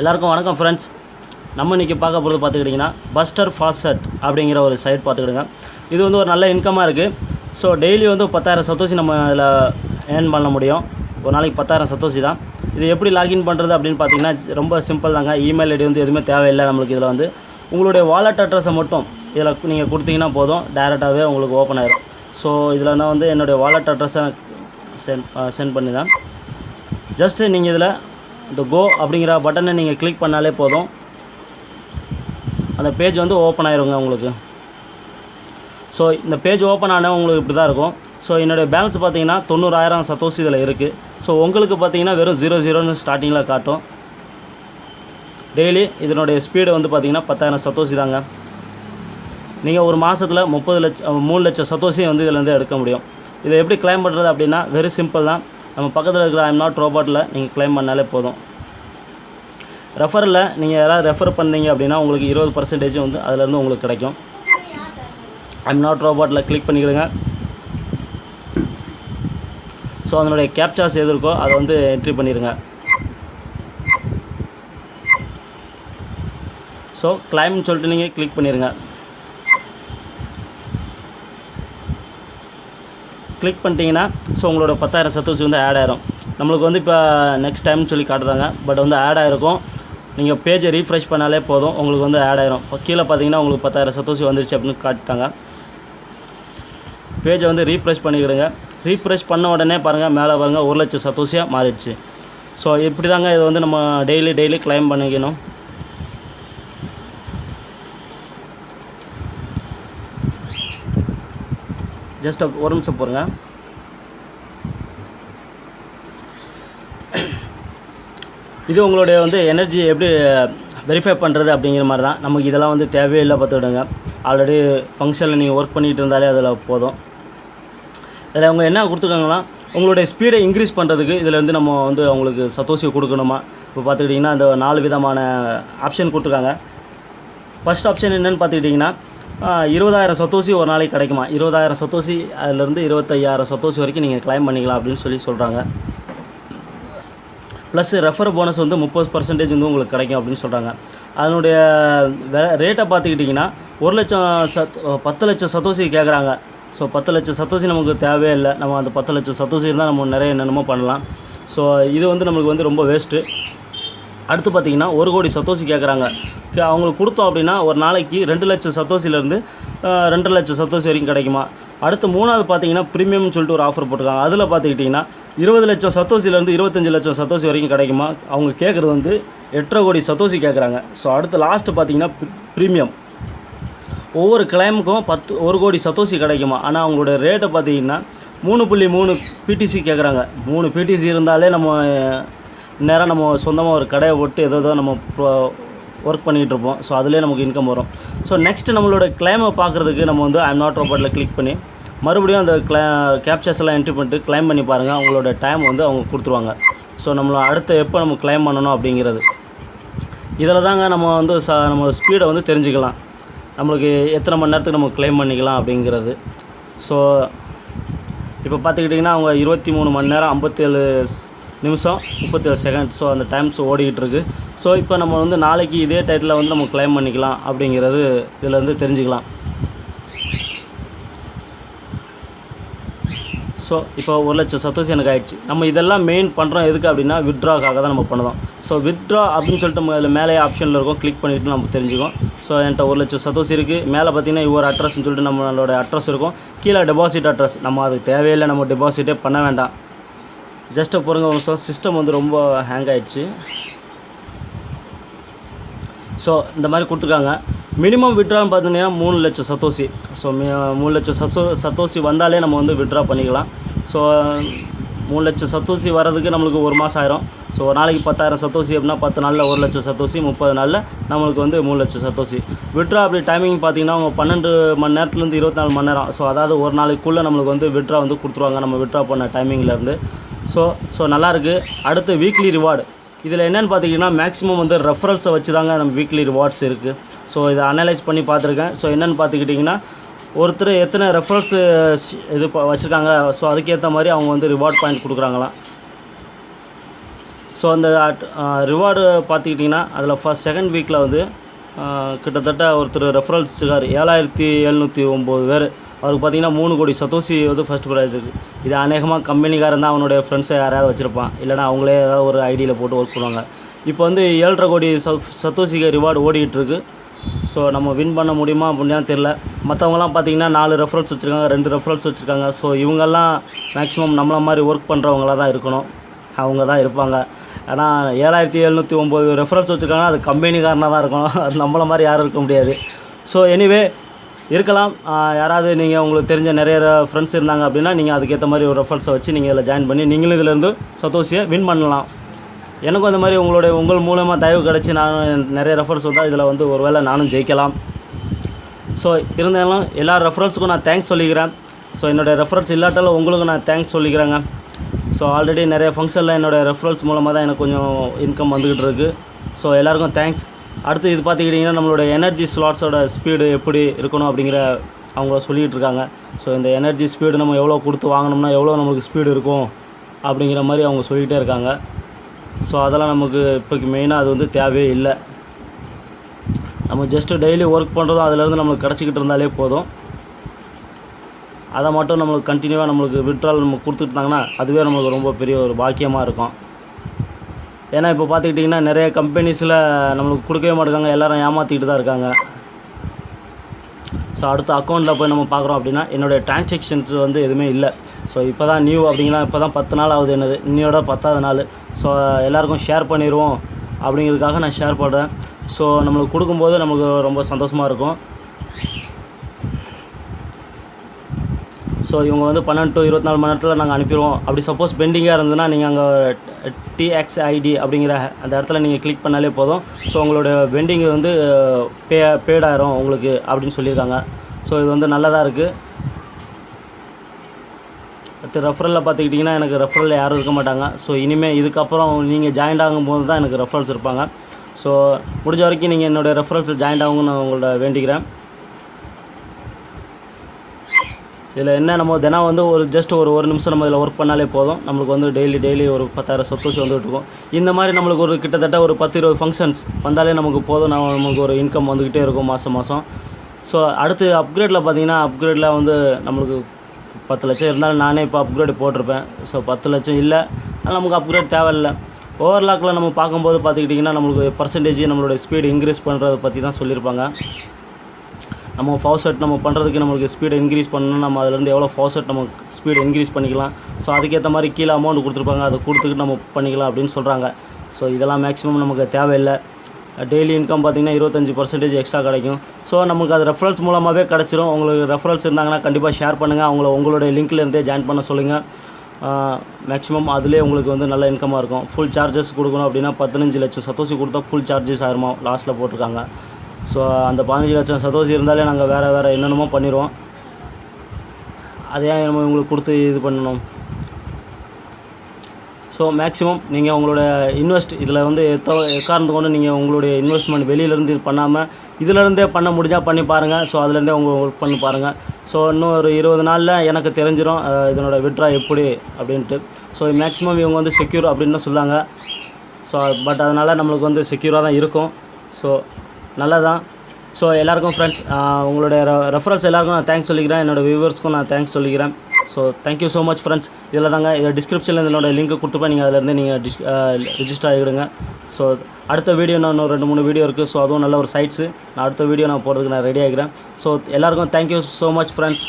எல்லாருக்கும் வணக்கம் ஃப்ரெண்ட்ஸ் நம்ம இன்றைக்கி பார்க்க போகிறது பார்த்துக்கிட்டிங்கன்னா பஸ்டர் ஃபாஸ்ட் அப்படிங்கிற ஒரு சைட் பார்த்துக்கிடுங்க. இது வந்து ஒரு நல்ல இன்கமாக இருக்குது ஸோ டெய்லி வந்து பத்தாயிரம் சத்தோசி நம்ம இதில் ஏர்ன் பண்ண முடியும். ஒரு நாளைக்கு பத்தாயிரம் சத்தோசி தான். இது எப்படி லாகின் பண்ணுறது அப்படின்னு பார்த்தீங்கன்னா ரொம்ப சிம்பிள் தாங்க. இமெயில் ஐடி வந்து எதுவுமே தேவையில்லை நம்மளுக்கு இதில் வந்து. உங்களுடைய வாலெட் அட்ரஸை மட்டும் இதில் நீங்கள் கொடுத்தீங்கன்னா போதும். டேரெக்டாகவே உங்களுக்கு ஓப்பன் ஆகிடும் ஸோ இதில் நான் வந்து என்னுடைய வாலெட் அட்ரஸை சென்ட் சென்ட் பண்ணி தான். ஜஸ்ட்டு நீங்கள் இதில் இந்த கோ அப்படிங்கிற பட்டனை நீங்கள் கிளிக் பண்ணாலே போதும். அந்த பேஜ் வந்து ஓப்பன் ஆயிருங்க உங்களுக்கு. ஸோ இந்த பேஜ் ஓப்பன் ஆனால் உங்களுக்கு இப்படி தான் இருக்கும். ஸோ என்னுடைய பேலன்ஸ் பார்த்தீங்கன்னா தொண்ணூறாயிரம் சத்தோஸ் இதில் இருக்குது ஸோ உங்களுக்கு பார்த்தீங்கன்னா வெறும் ஜீரோ ஜீரோன்னு ஸ்டார்டிங்கில் காட்டும். டெய்லி இதனுடைய ஸ்பீடு வந்து பார்த்தீங்கன்னா பத்தாயிரம் சத்தோசி தாங்க. நீங்கள் ஒரு மாதத்தில் முப்பது லட்சம் மூணு லட்சம் சத்தோசி வந்து இதிலேருந்து எடுக்க முடியும். இதை எப்படி கிளைம் பண்ணுறது அப்படின்னா வெரி சிம்பிள் தான். நம்ம பக்கத்தில் இருக்கிற ஐம் நாட் ரோபோட்டில் நீங்கள் கிளைம் பண்ணாலே போதும். ரெஃபரில் நீங்கள் யாராவது ரெஃபர் பண்ணீங்க அப்படின்னா உங்களுக்கு இருபது பர்சன்டேஜ் வந்து அதிலேருந்து உங்களுக்கு கிடைக்கும். ஐம் நாட் ரோபோட்டில் கிளிக் பண்ணிக்கிடுங்க. ஸோ அதனுடைய கேப்சாஸ் எது இருக்கோ அதை வந்து என்ட்ரி பண்ணிடுங்க ஸோ கிளைம்னு சொல்லிட்டு நீங்கள் கிளிக் பண்ணிடுங்க கிளிக் பண்ணிட்டீங்கன்னா ஸோ உங்களோட பத்தாயிரம் சத்தோசி வந்து ஆட் ஆயிரும். நம்மளுக்கு வந்து இப்போ நெக்ஸ்ட் டைம்னு சொல்லி காட்டுறாங்க. பட் வந்து ஆட் ஆயிருக்கும். நீங்கள் பேஜை ரீஃப்ரெஷ் பண்ணாலே போதும். உங்களுக்கு வந்து ஆட் ஆயிரும். இப்போ கீழே பார்த்தீங்கன்னா உங்களுக்கு பத்தாயிரம் சத்தோசி வந்துருச்சு அப்படின்னு காட்டுட்டாங்க. பேஜை வந்து ரீஃப்ரெஷ் பண்ணிக்கிடுங்க. ரீஃப்ரெஷ் பண்ண உடனே பாருங்கள் மேலே பாருங்கள் ஒரு லட்சம் சத்தோசியாக மாறிடுச்சு. ஸோ இப்படி தாங்க இதை வந்து நம்ம டெய்லி டெய்லி கிளைம் பண்ணிக்கணும். ஜஸ்ட் ஒரு நிமிஷம் போருங்க இது உங்களுடைய வந்து எனர்ஜி எப்படி வெரிஃபை பண்ணுறது அப்படிங்கிற மாதிரி தான். நமக்கு இதெல்லாம் வந்து தேவையே இல்லை பார்த்துக்கிடுங்க ஆல்ரெடி ஃபங்க்ஷனில் நீங்கள் ஒர்க் பண்ணிகிட்டு இருந்தாலே அதில் போதும். இதில் அவங்க என்ன கொடுத்துருக்காங்கன்னா உங்களுடைய ஸ்பீடை இன்க்ரீஸ் பண்ணுறதுக்கு இதில் வந்து நம்ம வந்து அவங்களுக்கு சத்தோசி கொடுக்கணுமா? இப்போ பார்த்துக்கிட்டிங்கன்னா அந்த நாலு விதமான ஆப்ஷன் கொடுத்துருக்காங்க. ஃபஸ்ட் ஆப்ஷன் என்னென்னு பார்த்துக்கிட்டிங்கன்னா இருபதாயிரம் சத்தோசி ஒரு நாளைக்கு கிடைக்குமா? இருபதாயிரம் சத்தோசி அதிலேருந்து இருபத்தையாயிரம் சத்தோசி வரைக்கும் நீங்கள் கிளைம் பண்ணிக்கலாம் அப்படின்னு சொல்லி சொல்கிறாங்க ப்ளஸ் ரெஃபர் போனஸ் வந்து முப்பது பர்சன்டேஜ் வந்து உங்களுக்கு கிடைக்கும் அப்படின்னு சொல்கிறாங்க அதனுடைய ரேட்டை பார்த்துக்கிட்டிங்கன்னா ஒரு லட்சம் சத் பத்து லட்சம் சத்தோசி கேட்குறாங்க ஸோ பத்து லட்சம் சத்தோசி நமக்கு தேவையே இல்லை. நம்ம அந்த பத்து லட்சம் சத்தோசி இருந்தால் நம்ம நிறைய என்னென்னமோ பண்ணலாம். ஸோ இது வந்து நம்மளுக்கு வந்து ரொம்ப வேஸ்ட்டு அடுத்து பார்த்தீங்கன்னா ஒரு கோடி சத்தோசி கேட்குறாங்க கே- அவங்களுக்கு கொடுத்தோம் அப்படின்னா ஒரு நாளைக்கு ரெண்டு லட்சம் சத்தோசிலேருந்து ரெண்டு லட்சம் சத்தோசி வரைக்கும் கிடைக்குமா? அடுத்து மூணாவது பார்த்தீங்கன்னா ப்ரீமியம்னு சொல்லிட்டு ஒரு ஆஃபர் போட்டிருக்காங்க. அதில் பார்த்துக்கிட்டிங்கன்னா இருபது லட்சம் சத்தோசிலேருந்து இருபத்தஞ்சி லட்சம் சத்தோசி வரைக்கும் கிடைக்குமா? அவங்க கேட்குறது வந்து எட்டரை கோடி சத்தோசி கேட்குறாங்க ஸோ அடுத்து லாஸ்ட்டு பார்த்தீங்கன்னா ப்ரீமியம் ஒவ்வொரு கிளைமுக்கும் பத்து ஒரு கோடி சத்தோசி கிடைக்குமா? ஆனால் அவங்களோட ரேட்டை பார்த்தீங்கன்னா மூணு புள்ளி மூணு பிடிசி கேட்குறாங்க மூணு பிடிசி இருந்தாலே நம்ம நேரம் நம்ம சொந்தமாக ஒரு கடையை போட்டு ஏதோ ஏதோ நம்ம ஒர்க் பண்ணிகிட்டு இருப்போம். ஸோ அதுலேயே நமக்கு இன்கம் வரும். ஸோ நெக்ஸ்ட்டு நம்மளோட கிளைமை பார்க்குறதுக்கு நம்ம வந்து ஐம் நாட் ரோபோட்டில் கிளிக் பண்ணி மறுபடியும் அந்த கிளா கேப்சர்ஸ் எல்லாம் என்ட்ரி பண்ணிட்டு கிளைம் பண்ணி பாருங்கள் அவங்களோட டைம் வந்து அவங்க கொடுத்துருவாங்க. ஸோ நம்மளை அடுத்து எப்போ நம்ம கிளைம் பண்ணணும் அப்படிங்கிறது. இதில் தாங்க நம்ம வந்து ச நம்ம ஸ்பீடை வந்து தெரிஞ்சுக்கலாம். நம்மளுக்கு எத்தனை மணி நேரத்துக்கு நம்ம கிளைம் பண்ணிக்கலாம் அப்படிங்கிறது. ஸோ இப்போ பார்த்துக்கிட்டிங்கன்னா அவங்க இருபத்தி மூணு மணி நேரம் ஐம்பத்தேழு நிமிஷம் முப்பத்தேழு செகண்ட் ஸோ அந்த டைம்ஸ் ஓடிக்கிட்டு இருக்கு ஸோ இப்போ நம்ம வந்து நாளைக்கு இதே டயத்தில் வந்து நம்ம கிளைம் பண்ணிக்கலாம் அப்படிங்கிறது இதில் வந்து தெரிஞ்சுக்கலாம். ஸோ இப்போ ஒரு லட்சம் சத்தோசி எனக்கு ஆகிடுச்சு நம்ம இதெல்லாம் மெயின் பண்ணுறோம் எதுக்கு அப்படின்னா வித்ட்ராக்காக தான் நம்ம பண்ணுறோம் ஸோ வித்ட்ரா அப்படின்னு சொல்லிட்டு நம்ம அதில் மேலே ஆப்ஷனில் இருக்கும். கிளிக் பண்ணிவிட்டு நம்ம தெரிஞ்சுக்கோம் ஸோ என்கிட்ட ஒரு லட்சம் சத்தோசி இருக்குது மேலே பார்த்தீங்கன்னா இவ்வொரு அட்ரஸ்னு சொல்லிட்டு நம்மளோட அட்ரஸ் இருக்கும். கீழே டெபாசிட் அட்ரஸ் நம்ம அதுக்கு தேவையில்லை. நம்ம டெபாசிட்டே பண்ண வேண்டாம். ஜஸ்ட்டை பாருங்கள் ஒரு நிமிஷம். சிஸ்டம் வந்து ரொம்ப ஹேங் ஆகிடுச்சு ஸோ இந்த மாதிரி கொடுத்துருக்காங்க. மினிமம் விட்ரான்னு பார்த்தீங்கன்னா மூணு லட்சம் சத்தோசி ஸோ மூணு லட்சம் சத்தோ சத்தோசி வந்தாலே நம்ம வந்து விட்ரா பண்ணிக்கலாம். ஸோ மூணு லட்சம் சத்தோசி வர்றதுக்கு நம்மளுக்கு ஒரு மாதம் ஆயிரும். ஸோ ஒரு நாளைக்கு பத்தாயிரம் சத்தோசி அப்படின்னா பத்து நாளில் ஒரு லட்சம் சத்தோசி முப்பது நாளில் நம்மளுக்கு வந்து மூணு லட்சம் சத்தோசி விட்ரா அப்படி டைமிங் பார்த்தீங்கன்னா அவங்க பன்னெண்டு மணி நேரத்துலேருந்து இருபத்தி நாலு மணி நேரம். ஸோ அதாவது ஒரு நாளைக்குள்ளே நம்மளுக்கு வந்து விட்ரா வந்து கொடுத்துருவாங்க. நம்ம விட்ரா பண்ண டைமிங்லேருந்து ஸோ ஸோ நல்லாயிருக்கு அடுத்து வீக்லி ரிவார்டு இதில் என்னென்னு பார்த்தீங்கன்னா மேக்ஸிமம் வந்து ரெஃபரல்ஸை வச்சு தாங்க நம்ம வீக்லி ரிவார்ட்ஸ் இருக்குது ஸோ இதை அனலைஸ் பண்ணி பார்த்துருக்கேன் ஸோ என்னென்னு பார்த்துக்கிட்டிங்கன்னா ஒருத்தர் எத்தனை ரெஃபரல்ஸு இது வச்சுருக்காங்க. ஸோ அதுக்கேற்ற மாதிரி அவங்க வந்து ரிவார்ட் பாயிண்ட் கொடுக்குறாங்களாம். ஸோ அந்த ரிவார்டு பார்த்துக்கிட்டிங்கன்னா அதில் ஃபஸ்ட் செகண்ட் வீக்கில் வந்து கிட்டத்தட்ட ஒருத்தர் ரெஃபரல்ஸ் இருக்கார் ஏழாயிரத்தி எழுநூற்றி ஒம்பது பேர். அவருக்கு பார்த்தீங்கன்னா மூணு கோடி சதோசி வந்து ஃபஸ்ட் ப்ரைஸ் இருக்குது இது அநேகமாக கம்பெனிக்காரன் தான் அவனுடைய ஃப்ரெண்ட்ஸை யாராவது வச்சுருப்பான். இல்லைனா அவங்களே ஏதாவது ஒரு ஐடியில் போட்டு ஒர்க் பண்ணுவாங்க. இப்போ வந்து ஏழரை கோடி ச ரிவார்டு ஓடிக்கிட்டுருக்கு ஸோ நம்ம வின் பண்ண முடியுமா அப்படின்னா தெரில மற்றவங்களாம் பார்த்திங்கன்னா நாலு ரெஃபரன்ஸ் வச்சுருக்காங்க ரெண்டு ரெஃபரன்ஸ் வச்சுருக்காங்க. ஸோ இவங்கெல்லாம் மேக்ஸிமம் நம்மளை மாதிரி ஒர்க் பண்ணுறவங்களா தான் இருக்கணும். அவங்க தான் இருப்பாங்க. ஏன்னா ஏழாயிரத்தி எழுநூற்றி ஒம்பது ரெஃபரன்ஸ் வச்சுருக்காங்கன்னா அது கம்பெனிக்காரனாக தான் இருக்கணும். அது நம்மளை மாதிரி யாரும் இருக்க முடியாது. ஸோ எனிவே இருக்கலாம். யாராவது நீங்கள் உங்களுக்கு தெரிஞ்ச நிறைய ஃப்ரெண்ட்ஸ் இருந்தாங்க அப்படின்னா நீங்கள் அதுக்கேற்ற மாதிரி ஒரு ரெஃபரன்ஸை வச்சு நீங்கள் இதில் ஜாயின் பண்ணி நீங்களும் இதிலேருந்து சத்தோஷியை வின் பண்ணலாம். எனக்கும் அந்த மாதிரி உங்களுடைய உங்கள் மூலமாக தயவு கிடச்சி நான் நிறைய ரெஃபரன்ஸ் வந்தால் இதில் வந்து ஒரு வேளை நானும் ஜெயிக்கலாம். ஸோ இருந்தாலும் எல்லா ரெஃபரன்ஸுக்கும் நான் தேங்க்ஸ் சொல்லிக்கிறேன். ஸோ என்னோடய ரெஃபரன்ஸ் இல்லாட்டாலும் உங்களுக்கு நான் தேங்க்ஸ் சொல்லிக்கிறேங்க. ஸோ ஆல்ரெடி நிறைய ஃபங்க்ஷனில் என்னோடய ரெஃபரன்ஸ் மூலமாக தான் எனக்கு கொஞ்சம் இன்கம் வந்துக்கிட்டு இருக்குது ஸோ எல்லாேருக்கும் தேங்க்ஸ் அடுத்து இது பார்த்துக்கிட்டிங்கன்னா நம்மளோட எனர்ஜி ஸ்லாட்ஸோட ஸ்பீடு எப்படி இருக்கணும் அப்படிங்கிற அவங்க சொல்லிகிட்டு இருக்காங்க. ஸோ இந்த எனர்ஜி ஸ்பீடு நம்ம எவ்வளோ கொடுத்து வாங்கினோம்னா எவ்வளோ நம்மளுக்கு ஸ்பீடு இருக்கும் அப்படிங்கிற மாதிரி அவங்க சொல்லிகிட்டே இருக்காங்க. ஸோ அதெல்லாம் நமக்கு இப்போக்கு மெயினாக அது வந்து தேவையே இல்லை. நம்ம ஜஸ்ட்டு டெய்லி ஒர்க் பண்ணுறதும் அதுலேருந்து நம்மளுக்கு கிடச்சிக்கிட்டு இருந்தாலே போதும். அதை மட்டும் நம்மளுக்கு கண்டினியூவாக நம்மளுக்கு விட்ரால் நம்ம கொடுத்துட்டாங்கன்னா அதுவே நம்மளுக்கு ரொம்ப பெரிய ஒரு பாக்கியமாக இருக்கும். ஏன்னா இப்போ பார்த்துக்கிட்டிங்கன்னா நிறைய கம்பெனிஸில் நம்மளுக்கு கொடுக்கவே மாட்டேங்காங்க எல்லோரும் ஏமாற்றிக்கிட்டு தான் இருக்காங்க. ஸோ அடுத்த அக்கௌண்ட்டில் போய் நம்ம பார்க்குறோம் அப்படின்னா என்னுடைய டிரான்சாக்ஷன்ஸ் வந்து எதுவுமே இல்லை. ஸோ இப்போ தான் நியூ அப்படிங்கன்னா இப்போ தான் பத்து நாள் ஆகுது என்னது? இன்னையோட பத்தாவது நாள். ஸோ எல்லாருக்கும் ஷேர் பண்ணிடுவோம் அப்படிங்கிறதுக்காக நான் ஷேர் பண்ணுறேன் ஸோ நம்மளுக்கு கொடுக்கும்போது நமக்கு ரொம்ப சந்தோஷமாக இருக்கும். ஸோ இவங்க வந்து பன்னெண்டு டு இருபத்தி நாலு மணி நேரத்தில் நாங்கள் அனுப்பிடுவோம். அப்படி சப்போஸ் பெண்டிங்காக இருந்ததுன்னா நீங்கள் அங்கே டிஎக்ஸ்ஐடி அப்படிங்கிற அந்த இடத்துல நீங்கள் கிளிக் பண்ணாலே போதும். ஸோ உங்களோட வெண்டிங் வந்து பே பேடாயிரும் உங்களுக்கு அப்படின்னு சொல்லியிருக்காங்க. ஸோ இது வந்து நல்லதாக இருக்குது அடுத்து ரெஃபரலில் பார்த்துக்கிட்டிங்கன்னா எனக்கு ரெஃபரலில் யாரும் இருக்க மாட்டாங்க. ஸோ இனிமேல் இதுக்கப்புறம் நீங்கள் ஜாயின்ட் ஆகும்போது தான் எனக்கு ரெஃபரல்ஸ் இருப்பாங்க. ஸோ முடிஞ்ச வரைக்கும் நீங்கள் என்னோடய ரெஃபரல்ஸ் ஜாயின்ட் ஆகுங்கன்னு நான் உங்களோட வேண்டிக்கிறேன். இதில் என்ன நம்ம தினம் வந்து ஒரு ஜஸ்ட் ஒரு ஒரு நிமிஷம் நம்ம இதில் ஒர்க் பண்ணாலே போதும். நம்மளுக்கு வந்து டெய்லி டெய்லி ஒரு பத்தாயிரம் சத்தோஷி வந்துட்டு இருக்கும் இந்த மாதிரி நம்மளுக்கு ஒரு கிட்டத்தட்ட ஒரு பத்து இருபது ஃபங்க்ஷன்ஸ் வந்தாலே நமக்கு போதும். நம்ம நமக்கு ஒரு இன்கம் வந்துக்கிட்டே இருக்கும் மாதம் மாதம் ஸோ அடுத்து அப்கிரேடில் பார்த்தீங்கன்னா அப்கிரேடில் வந்து நம்மளுக்கு பத்து லட்சம் இருந்தாலும் நானே இப்போ அப்கிரேட் போட்டிருப்பேன். ஸோ பத்து லட்சம் இல்லை. ஆனால் நமக்கு அப்கிரேட் தேவையில்லை. ஓவர்லாக்கில் நம்ம பார்க்கும்போது பார்த்துக்கிட்டிங்கன்னா நம்மளுக்கு பர்சன்டேஜ் நம்மளோட ஸ்பீடு இன்க்ரீஸ் பண்ணுறதை பற்றி தான் சொல்லியிருப்பாங்க. நம்ம ஃபாஸ்ட் நம்ம பண்ணுறதுக்கு நம்மளுக்கு ஸ்பீடு இன்க்ரீஸ் பண்ணணும் நம்ம அதுலேருந்து எவ்வளோ ஃபாஸ்ட் நம்ம ஸ்பீடு இன்க்ரீஸ் பண்ணிக்கலாம். ஸோ அதுக்கேற்ற மாதிரி கீழே அமௌண்ட் கொடுத்துருப்பாங்க. அதை கொடுத்துக்கிட்டு நம்ம பண்ணிக்கலாம் அப்படின்னு சொல்கிறாங்க ஸோ இதெல்லாம் மேக்ஸிமம் நமக்கு தேவையில்லை. டெய்லி இன்கம் பார்த்திங்கன்னா இருபத்தஞ்சி பர்சன்டேஜ் எக்ஸ்ட்ரா கிடைக்கும். ஸோ நமக்கு அது ரெஃபரன்ஸ் மூலமாகவே கிடச்சிரும். உங்களுக்கு ரெஃபரன்ஸ் இருந்தாங்கன்னா கண்டிப்பாக ஷேர் பண்ணுங்கள் அவங்கள உங்களுடைய லிங்க்லேருந்தே ஜாயின் பண்ண சொல்லுங்கள் மேக்ஸிமம் அதுலேயே உங்களுக்கு வந்து நல்ல இன்கமாக இருக்கும். ஃபுல் சார்ஜஸ் கொடுக்கணும் அப்படின்னா பதினஞ்சு லட்சம். சத்தோசி கொடுத்தா ஃபுல் சார்ஜஸ் ஆயிருமா? லாஸ்ட்டில் போட்டிருக்காங்க. ஸோ அந்த பதினஞ்சு லட்சம் சதோசி இருந்தாலே நாங்கள் வேறு வேறு என்னென்னமோ பண்ணிடுவோம் அதை ஏன் நம்ம உங்களுக்கு கொடுத்து இது பண்ணணும். ஸோ மேக்ஸிமம் நீங்கள் உங்களோட இன்வெஸ்ட் இதில் வந்து எத்தோ எக்காரணத்து கொண்டு நீங்கள் உங்களுடைய இன்வெஸ்ட்மெண்ட் வெளியிலேருந்து இது பண்ணாமல் இதிலேருந்தே பண்ண முடிஞ்சால் பண்ணி பாருங்கள் ஸோ அதுலேருந்தே உங்கள் ஒர்க் பண்ணி பாருங்கள் ஸோ இன்னும் ஒரு இருபது நாளில் எனக்கு தெரிஞ்சிடும் இதனோட விட்ரா எப்படி அப்படின்ட்டு. ஸோ மேக்ஸிமம் இவங்க வந்து செக்யூர் அப்படின்னு தான் சொல்லாங்க. ஸோ பட் அதனால் நம்மளுக்கு வந்து செக்யூராக தான் இருக்கும். ஸோ நல்லதான் ஸோ எல்லாருக்கும் ஃப்ரெண்ட்ஸ் உங்களுடைய ரெஃபரன்ஸ் எல்லாருக்கும் நான் தேங்க்ஸ் சொல்லிக்கிறேன். என்னோடய வியூவர்ஸ்க்கும் நான் தேங்க்ஸ் சொல்லிக்கிறேன். So thank you so much friends இதில் தாங்க இதில் டிஸ்கிரிப்ஷனில் என்னோட லிங்க் கொடுத்துப்பேன் நீங்கள் அதிலேருந்து நீங்கள் டிஸ் ரிஜிஸ்டர் ஆகிடுங்க. ஸோ அடுத்த வீடியோ நான் இன்னும் ரெண்டு மூணு வீடியோ இருக்குது ஸோ அதுவும் நல்ல ஒரு சைட்ஸு நான் அடுத்த வீடியோ நான் போகிறதுக்கு நான் ரெடி ஆகிக்கிறேன். ஸோ எல்லாருக்கும் thank you so much friends